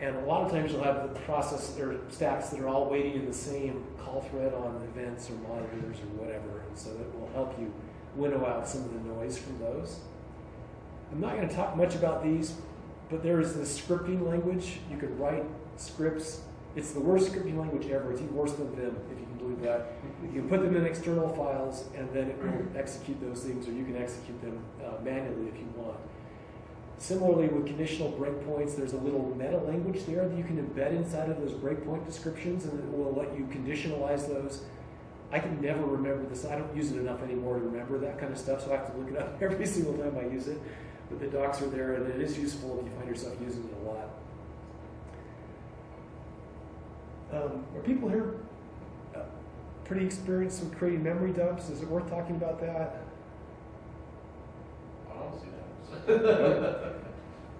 And a lot of times you'll have the process or stacks that are all waiting in the same call thread on events or monitors or whatever. And so it will help you winnow out some of the noise from those. I'm not going to talk much about these, but there is this scripting language. You could write scripts. It's the worst scripting language ever. It's even worse than Vim, if you can believe that. You can put them in external files, and then it will execute those things, or you can execute them uh, manually if you want. Similarly, with conditional breakpoints, there's a little meta language there that you can embed inside of those breakpoint descriptions, and it will let you conditionalize those I can never remember this. I don't use it enough anymore to remember that kind of stuff, so I have to look it up every single time I use it. But the docs are there, and it is useful if you find yourself using it a lot. Um, are people here uh, pretty experienced with creating memory dumps? Is it worth talking about that? I don't see that.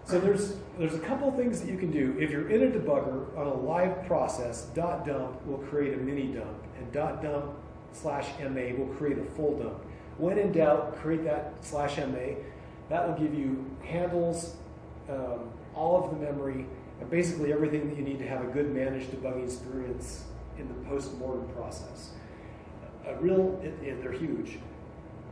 So there's there's a couple things that you can do. If you're in a debugger on a live process, dot dump will create a mini dump, and dot dump slash ma will create a full dump. When in doubt, create that slash ma. That will give you handles, um, all of the memory, and basically everything that you need to have a good managed debugging experience in the post-mortem process. A real, it, it, they're huge,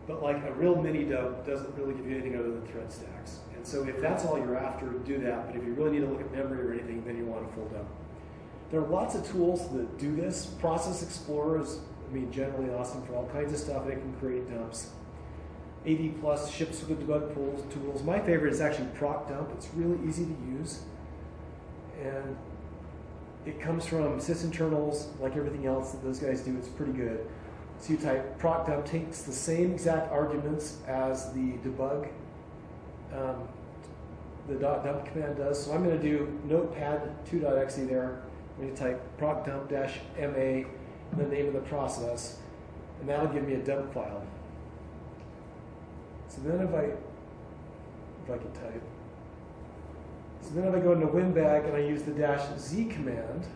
but like a real mini dump doesn't really give you anything other than thread stacks. And so if that's all you're after, do that. But if you really need to look at memory or anything, then you want a full dump. There are lots of tools that do this. Process Explorer is, I mean, generally awesome for all kinds of stuff. It can create dumps. AD Plus ships with debug tools. tools. My favorite is actually Proc Dump. It's really easy to use. And it comes from sysinternals, like everything else that those guys do. It's pretty good. So you type proc dump takes the same exact arguments as the debug, um, the dot dump command does. So I'm going to do notepad 2.exe there. I'm going to type proc dump dash ma, the name of the process, and that'll give me a dump file. So then if I, if I can type, so then if I go into WinDbg and I use the dash z command,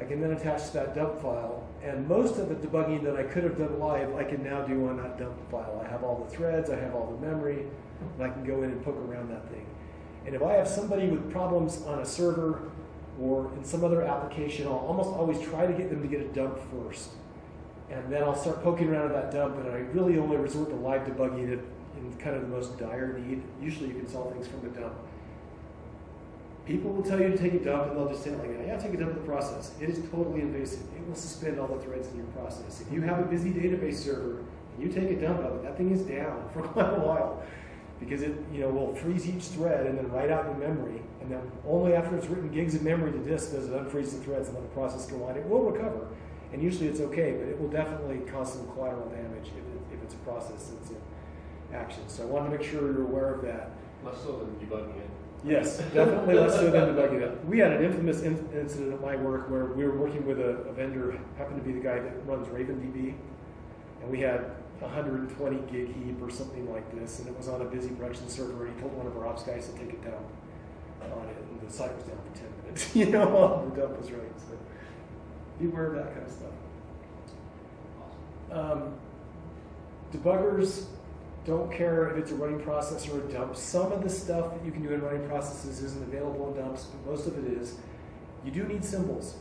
I can then attach to that dump file. And most of the debugging that I could have done live, I can now do on that dump file. I have all the threads, I have all the memory, and I can go in and poke around that thing. And if I have somebody with problems on a server or in some other application, I'll almost always try to get them to get a dump first. And then I'll start poking around at that dump, and I really only resort to live debugging it in kind of the most dire need. Usually you can solve things from the dump. People will tell you to take a dump, and they'll just say like, yeah, take a dump of the process. It is totally invasive. It will suspend all the threads in your process. If you have a busy database server, and you take a dump of it, that thing is down for quite a while. Because it you know will freeze each thread and then write out the memory, and then only after it's written gigs of memory to disk does it unfreeze the threads and let the process go on. It will recover, and usually it's okay, but it will definitely cause some collateral damage if, it, if it's a process that's in action. So I want to make sure you're aware of that. Less so than debugging it. Yes, definitely less so than debugging it. We had an infamous in- incident at my work where we were working with a, a vendor, happened to be the guy that runs RavenDB, and we had 120 gig heap or something like this, and it was on a busy production server, and he told one of our ops guys to take it down on it, and the site was down for 10 minutes, you know, the dump was running. So be aware of that kind of stuff. Um, debuggers don't care if it's a running process or a dump. Some of the stuff that you can do in running processes isn't available in dumps, but most of it is. You do need symbols.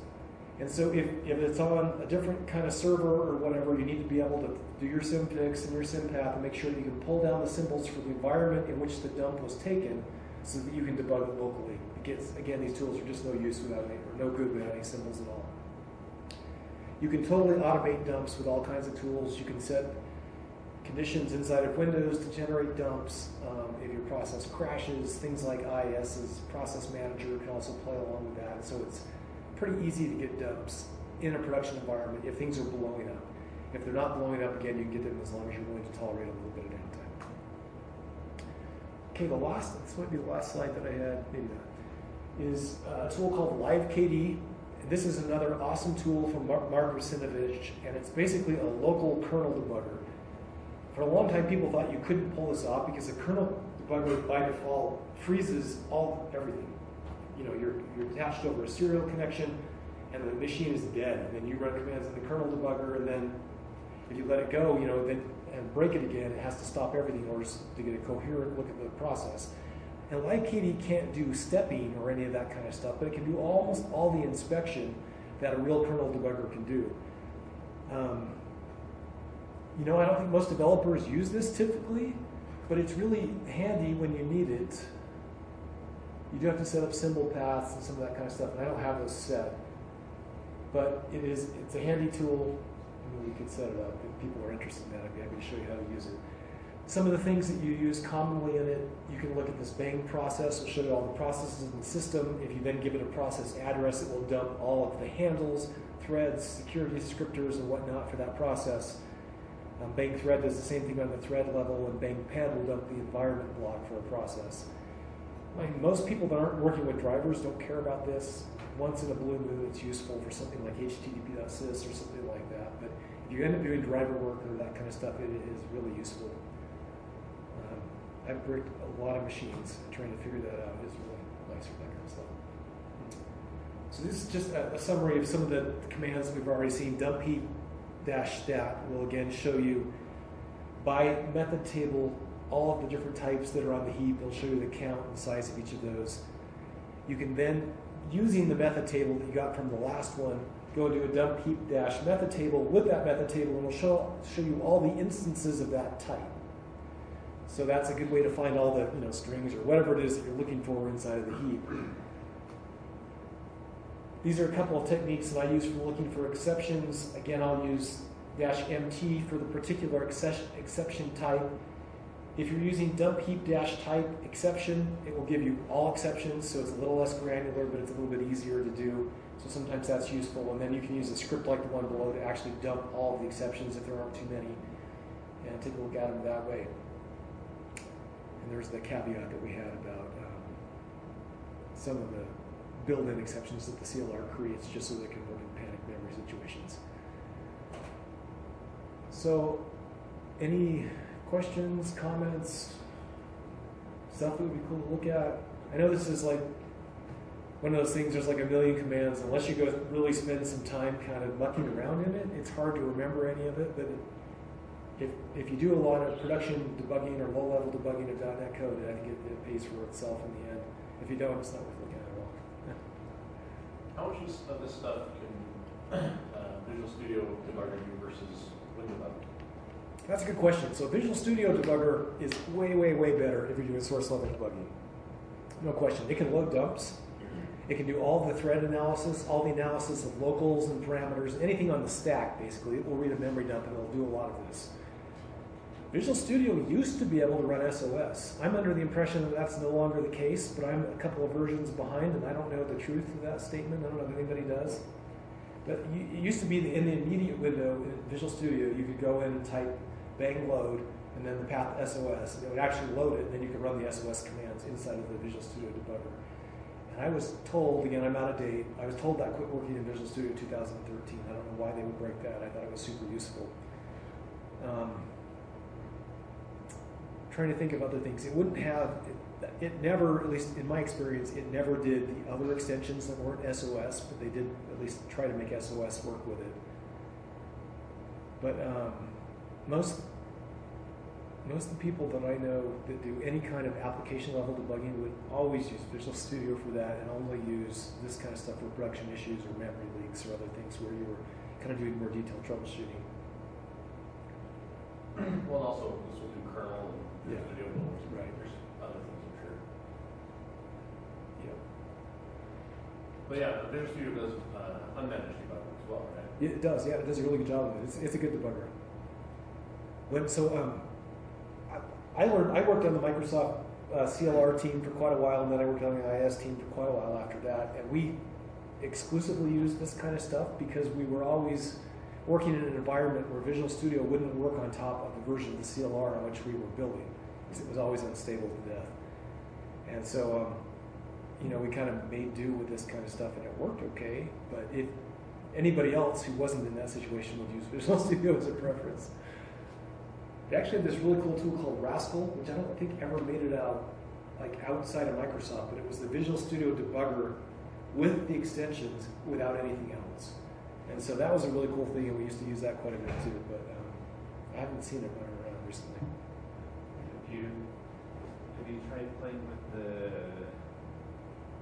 And so if, if it's on a different kind of server or whatever, you need to be able to do your symfix and your sympath and make sure that you can pull down the symbols for the environment in which the dump was taken so that you can debug it locally. Because, again, these tools are just no use without any, or no good without any symbols at all. You can totally automate dumps with all kinds of tools. You can set conditions inside of Windows to generate dumps. Um, if your process crashes, things like IIS's process manager can also play along with that. So it's pretty easy to get dumps in a production environment if things are blowing up. If they're not blowing up, again, you can get them as long as you're willing to tolerate a little bit of downtime. Okay, the last, this might be the last slide that I had, maybe not, is a tool called LiveKD. This is another awesome tool from Mark, Russinovich, and it's basically a local kernel debugger. For a long time, people thought you couldn't pull this off because the kernel debugger by default freezes all everything. You know, you're, you're attached over a serial connection, and the machine is dead. And then you run commands in the kernel debugger, and then if you let it go, you know, then and break it again, it has to stop everything in order to get a coherent look at the process. And LiveKD can't do stepping or any of that kind of stuff, but it can do almost all the inspection that a real kernel debugger can do. Um, you know, I don't think most developers use this typically, but it's really handy when you need it. You do have to set up symbol paths and some of that kind of stuff, and I don't have those set. But it is, it's a handy tool. I mean, we could set it up. If people are interested in that, I'd be happy to show you how to use it. Some of the things that you use commonly in it, you can look at this bang process. It'll show you all the processes in the system. If you then give it a process address, it will dump all of the handles threads, security descriptors, and whatnot for that process. Um, Bang thread does the same thing on the thread level, and Bang PEB will dump the environment block for a process. Like most people that aren't working with drivers don't care about this. Once in a blue moon, it's useful for something like HTTP.sys or something like that. But if you end up doing driver work or that kind of stuff, it is really useful. I've bricked a lot of machines. Trying to figure that out is really nice for that kind of stuff. So this is just a, a summary of some of the commands we've already seen. Dump heap dash stat will again show you by method table all of the different types that are on the heap. It'll show you the count and size of each of those. You can then, using the method table that you got from the last one, go do a dump heap dash method table with that method table and it'll show, show you all the instances of that type. So that's a good way to find all the you know strings or whatever it is that you're looking for inside of the heap. These are a couple of techniques that I use for looking for exceptions. Again, I'll use dash MT for the particular exception, type. If you're using dump heap dash type exception, it will give you all exceptions, so it's a little less granular, but it's a little bit easier to do. So sometimes that's useful. And then you can use a script like the one below to actually dump all of the exceptions if there aren't too many, and take a look at them that way. And there's the caveat that we had about um, some of the built-in exceptions that the CLR creates just so they can work in panic memory situations. So, any questions, comments, stuff that would be cool to look at? I know this is like one of those things, there's like a million commands. Unless you go really spend some time kind of mucking around in it, it's hard to remember any of it. But if, if you do a lot of production debugging or low level debugging of .NET code, I think it, it pays for itself in the end. If you don't, it's not worth looking at at all. How much of this stuff can uh, Visual Studio Debugger do versus WinDbg? That's a good question. So Visual Studio Debugger is way, way, way better if you're doing source level debugging. No question. It can load dumps. It can do all the thread analysis, all the analysis of locals and parameters, anything on the stack, basically. It will read a memory dump and it'll do a lot of this. Visual Studio used to be able to run SOS. I'm under the impression that that's no longer the case, but I'm a couple of versions behind and I don't know the truth of that statement. I don't know if anybody does. But it used to be in the immediate window in Visual Studio, you could go in and type bang load and then the path SOS. And it would actually load it, and then you could run the SOS commands inside of the Visual Studio debugger. And I was told, again, I'm out of date, I was told that quit working in Visual Studio 2013. I don't know why they would break that. I thought it was super useful. Um, trying to think of other things. It wouldn't have, it, it never, at least in my experience, it never did the other extensions that weren't SOS, but they did at least try to make SOS work with it. But um, most most of the people that I know that do any kind of application level debugging would always use Visual Studio for that and only use this kind of stuff for production issues or memory leaks or other things where you were kind of doing more detailed troubleshooting. Well, and also this will do kernel and Yeah. Studio, but Right. there's other things I'm sure. Yeah. But yeah, Visual Studio does uh, unmanaged debugging as well, right? It does. Yeah, it does a really good job of it. It's, it's a good debugger. When so, um, I, I learned. I worked on the Microsoft uh, CLR team for quite a while, and then I worked on the IIS team for quite a while after that. And we exclusively used this kind of stuff because we were always working in an environment where Visual Studio wouldn't work on top of the version of the CLR on which we were building, because it was always unstable to death. And so, um, you know, we kind of made do with this kind of stuff, and it worked okay. But if anybody else who wasn't in that situation would use Visual Studio as a preference. They actually have this really cool tool called Rascal, which I don't think ever made it out like outside of Microsoft, but it was the Visual Studio debugger with the extensions without anything else. And so that was a really cool thing, and we used to use that quite a bit too. But um, I haven't seen it running around recently. Have you, have you tried playing with the,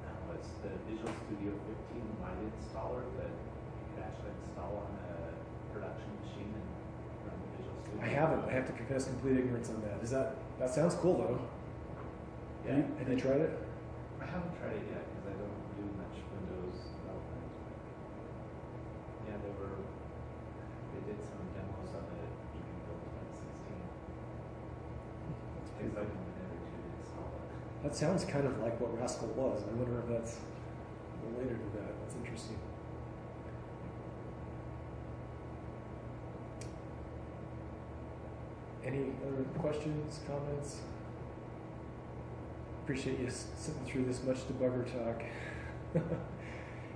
uh, what's the Visual Studio 15 Light installer that you could actually install on a production machine and run Visual Studio? I haven't. I have to confess complete ignorance on that. Is that that sounds cool though? Have you, have you tried it? I haven't tried it yet That sounds kind of like what Rascal was. I wonder if that's related to that. That's interesting. Any other questions, comments? Appreciate you sitting through this much debugger talk.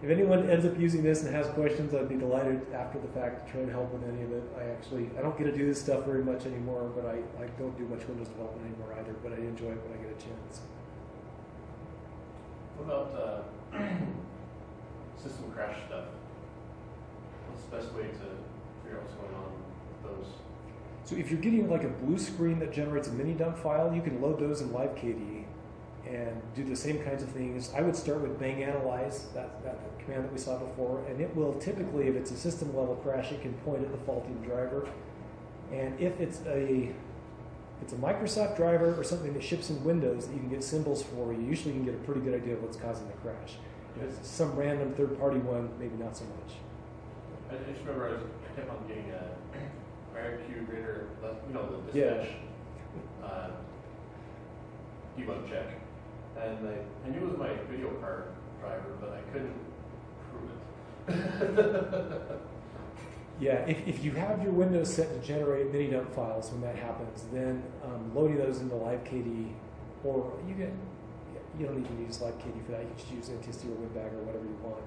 if anyone ends up using this and has questions, I'd be delighted after the fact to try and help with any of it. I actually I don't get to do this stuff very much anymore, but I, I don't do much Windows development anymore either. But I enjoy it when I get a chance. What about uh, system crash stuff? What's the best way to figure out what's going on with those? So if you're getting like a blue screen that generates a mini dump file, you can load those in LiveKD and do the same kinds of things. I would start with bang analyze, that, that command that we saw before, and it will typically, if it's a system level crash, it can point at the faulty driver. And if it's a it's a Microsoft driver or something that ships in Windows that you can get symbols for, you usually can get a pretty good idea of what's causing the crash. If it's some random third party one, maybe not so much. I just remember I, was, I kept on getting a IRQ greater, you know, the Yeah. dispatch uh, debug check. And I, I knew it was my video card driver, but I couldn't prove it. Yeah, if, if you have your Windows set to generate mini dump files when that happens, then um, loading those into LiveKD, or you can, you don't even use LiveKD for that. You can just use NTSD or WinDbg or whatever you want,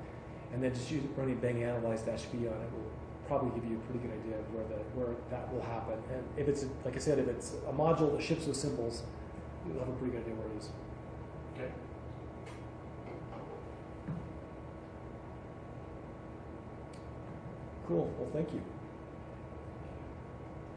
and then just use running bang analyze v on it will probably give you a pretty good idea of where the where that will happen. And if it's like I said, if it's a module that ships with symbols, you'll have a pretty good idea where it is. Okay. Cool. Well, thank you.